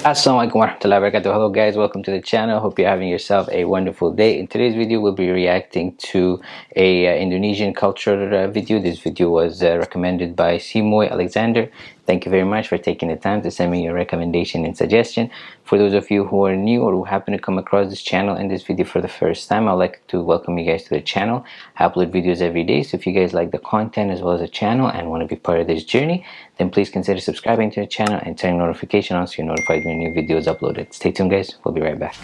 Assalamualaikum warahmatullahi wabarakatuh. Hello guys, welcome to the channel. Hope you're having yourself a wonderful day. In today's video, we'll be reacting to a uh, Indonesian culture uh, video. This video was uh, recommended by Simoy Alexander. Thank you very much for taking the time to send me your recommendation and suggestion. For those of you who are new or who happen to come across this channel and this video for the first time, I'd like to welcome you guys to the channel. I upload videos every day, so if you guys like the content as well as the channel and want to be part of this journey, then please consider subscribing to the channel and turning notification on so you're notified when new videos uploaded. Stay tuned guys, we'll be right back.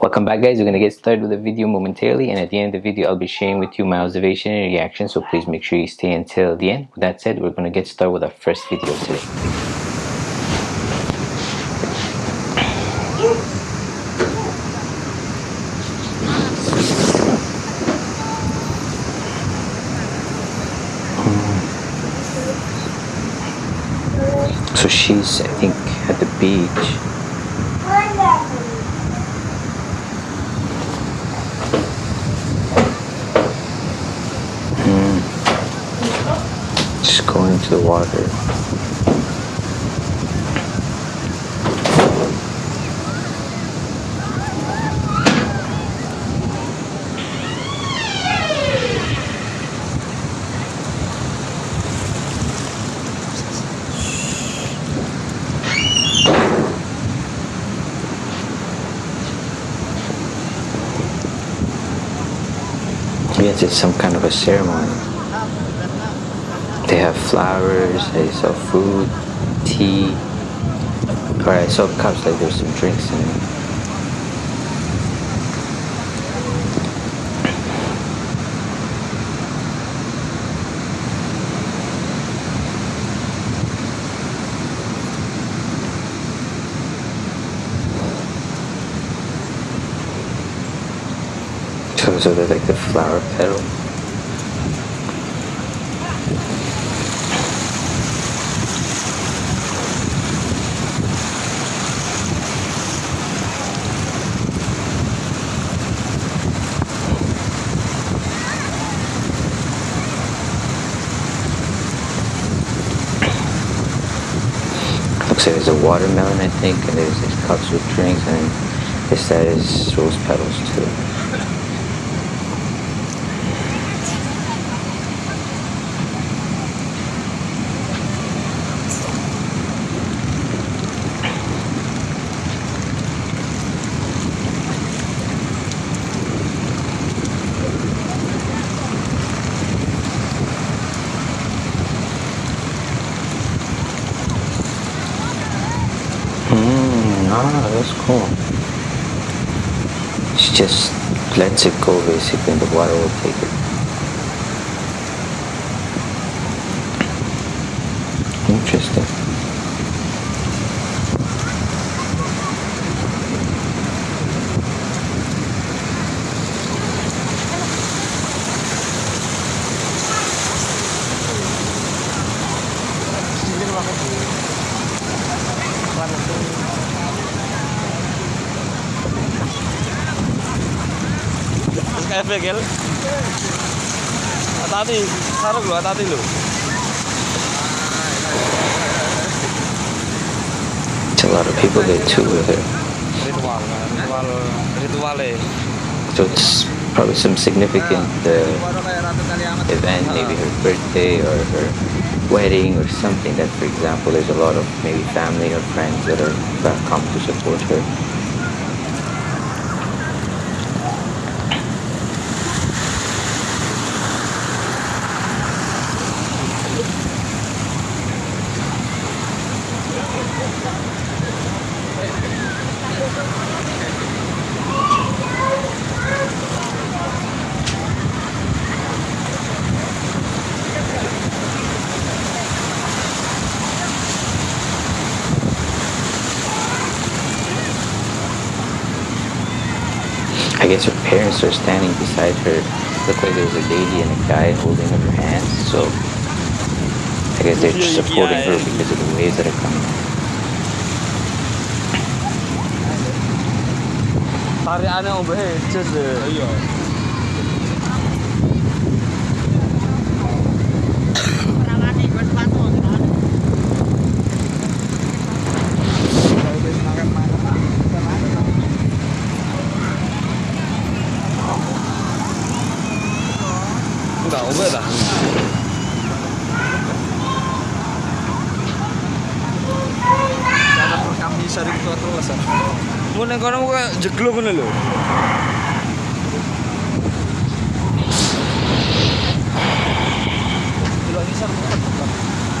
Welcome back guys, we're going to get started with the video momentarily and at the end of the video I'll be sharing with you my observation and reaction so please make sure you stay until the end. With that said, we're going to get started with our first video today. So she's, I think, at the beach into the water. Yes, it's some kind of a ceremony. They have flowers, they sell food, tea. Alright, so cups like there's some drinks in it. So, they're like the flower petals. looks like there's a watermelon, I think, and there's these cups with drinks, and this that is rose petals too. Cool. She just lets it go basically and the water will take it. Interesting. Begel. Hati-hati, sarung lu, hati-hati lu. a lot of people there too with her. Ritual, ritual, ritual So it's probably some significant uh, event, maybe her birthday or her wedding or something that, for example, there's a lot of maybe family or friends that are that come to support her. I guess her parents are standing beside her. Look like there's a lady and a guy holding her hands. So I guess they're just supporting her because of the waves that are coming. tak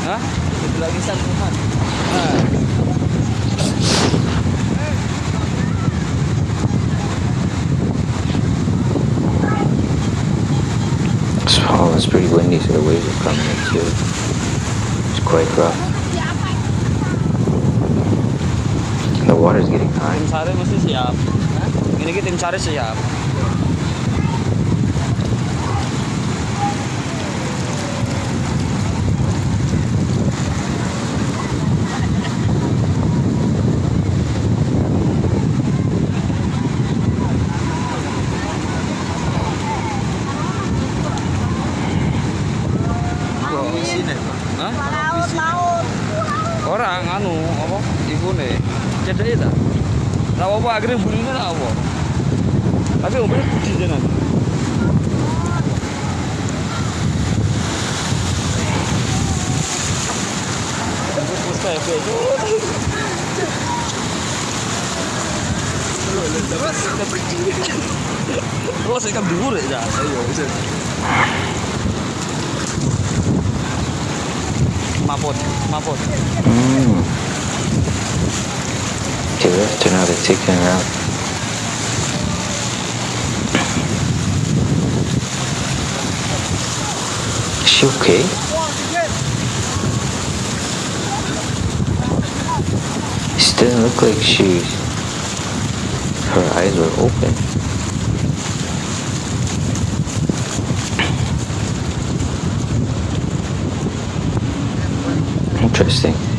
Hah? Delok nisan Muhammad. Nah. Oh, it's pretty windy, so the waves are coming in too. It's quite rough. The water's getting high. ini kita mencari siap ya. ya, ya? orang anu apa ibu nih? Jadi itu? Tak apa-apa akhirnya Terus ikan dhuwur ya. Ayo, bisa. Mapot, mapot. Mm. Okay, left, now they're taking her out. Is she okay? It doesn't look like she's. Her eyes were open. Interesting.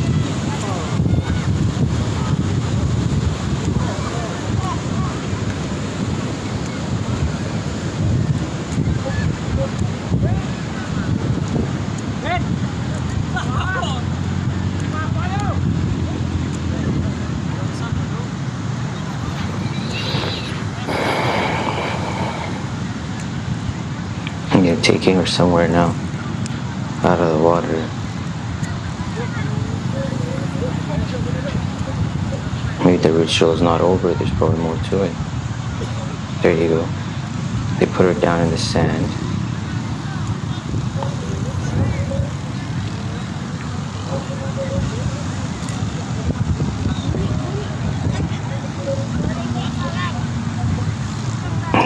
They're her somewhere now. Out of the water. Maybe the ritual is not over, there's probably more to it. There you go. They put her down in the sand.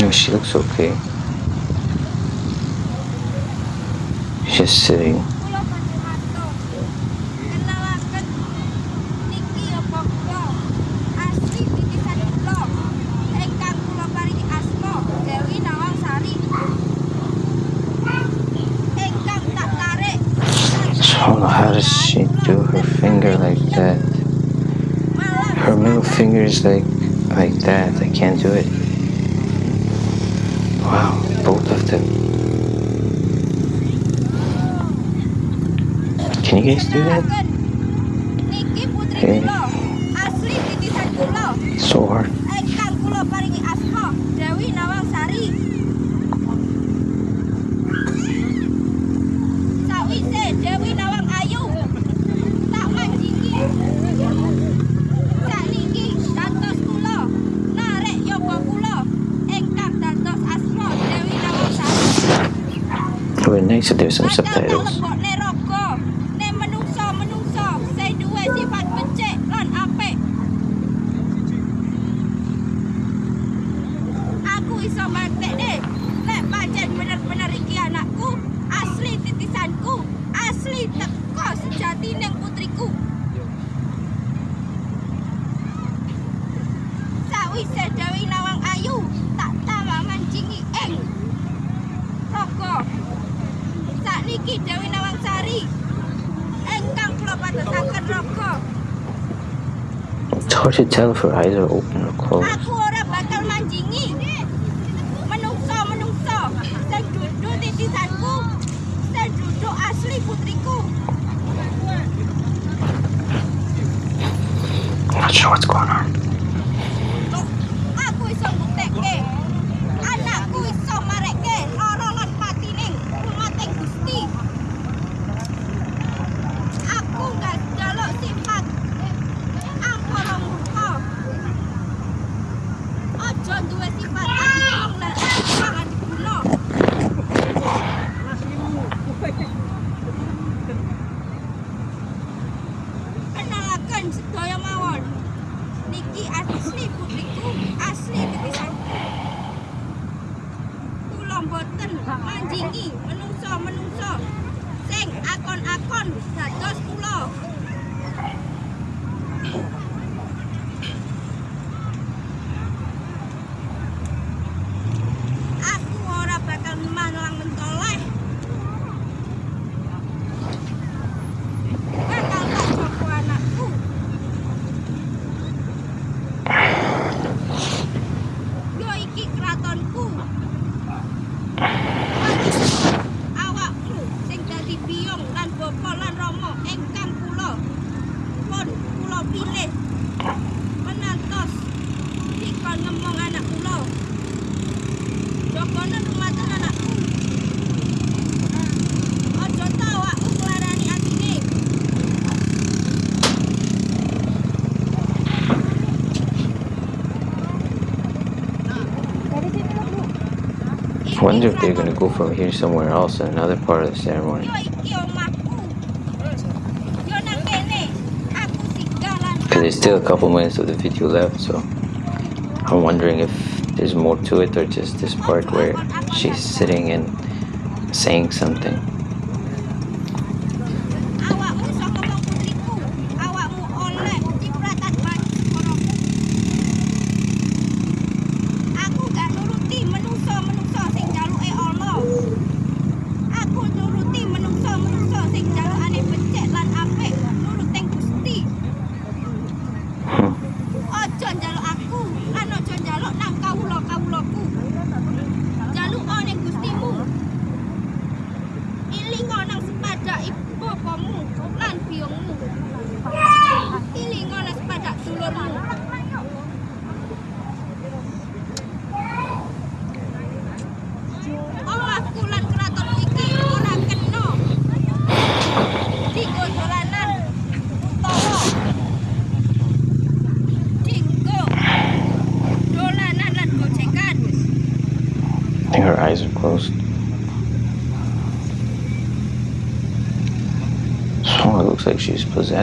No, she looks okay. I don't know how does she do her finger like that? Her middle finger is like like that. I can't do it. Wow, both of them. sini guys lihat okay. so hard. Nice there's some subtitles. Hard to tell if her eyes are open or closed. aku ora bakal manjingi menungso-menungso sing duduk titisanku sing duduk asli putriku Not sure what's going on. Kabupaten Sedoyo Mawon. Niki asli putriku, asli pisan. Kula mboten manjingi menungso-menungso sing akon-akon dados kula. -akon. Wonder if they're gonna go from here somewhere else in another part of the ceremony. Because there's still a couple minutes of the video left, so I'm wondering if there's more to it or just this part where she's sitting and saying something.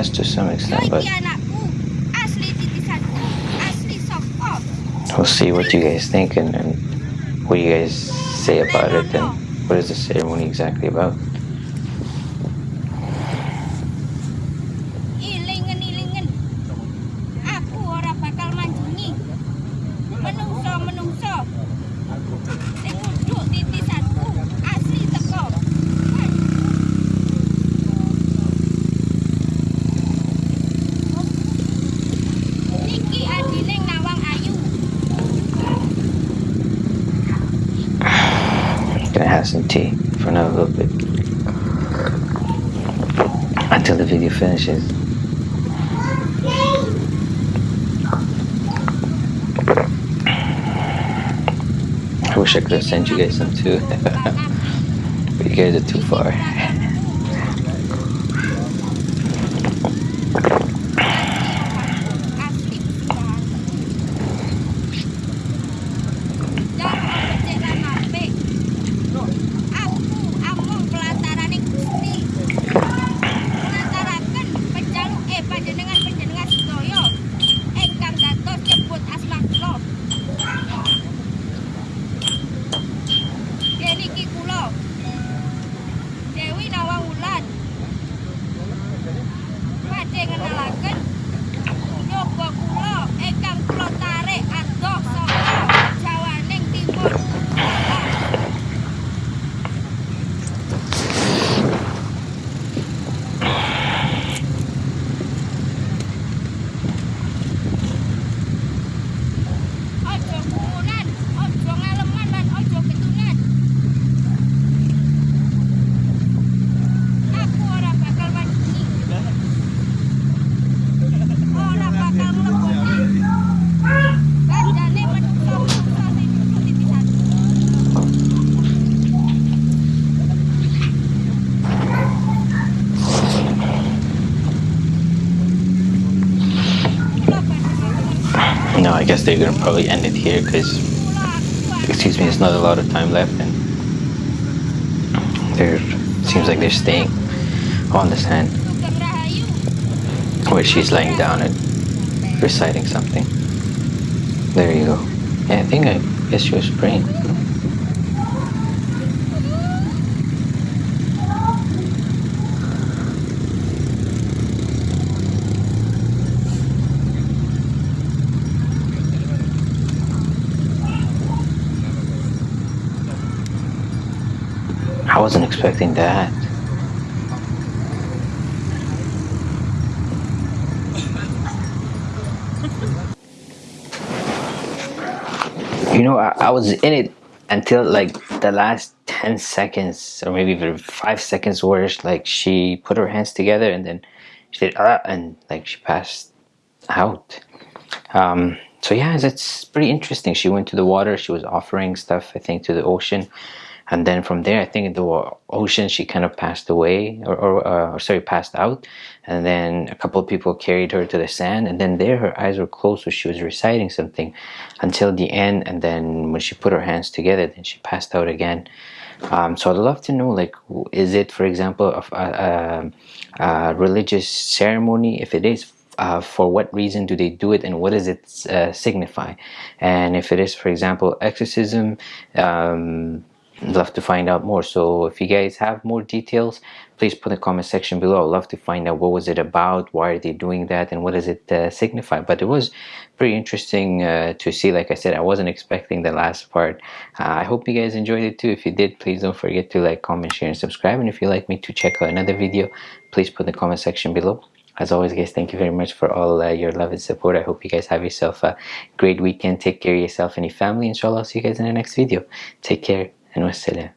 Possessed to some extent, but iki anakku, asli titisanku, asli saka we'll see what you guys think and, and what you guys say about it and what is the ceremony exactly about. Tea for another little bit until the video finishes. I wish I could have sent you guys some too, but you guys are too far. guess they're gonna probably end it here because, excuse me, there's not a lot of time left, and there seems like they're staying on Sugeng Rahayu. where she's laying down and reciting something. There you go. Yeah, I think I guess she was praying. Wasn't expecting that. You know, I, I was in it until like the last 10 seconds or maybe even five seconds where like she put her hands together and then she did ah, and like she passed out. Um, so yeah that's pretty interesting. She went to the water. She was offering stuff i think to the ocean and then from there i think in the ocean she kind of passed away or, or, uh, sorry passed out. And then a couple of people carried her to the sand. And then there her eyes were closed so she was reciting something until the end. And then when she put her hands together then she passed out again. Um, so I'd love to know like is it for example a, a, a religious ceremony? If it is uh, for what reason do they do it and what does it uh, signify? And if it is for example exorcism um, love to find out more. So if you guys have more details please put in the comment section below. I'd love to find out what was it about why are they doing that and what does it uh, signify? But it was pretty interesting uh, to see. Like I said I wasn't expecting the last part. Uh, I hope you guys enjoyed it too. If you did please don't forget to like comment share and subscribe. And if you'd like me to check out another video please put in the comment section below. As always guys thank you very much for all uh, your love and support. I hope you guys have yourself a great weekend. Take care of yourself and your family. Inshallah i'll see you guys in the next video. Take care and wassalam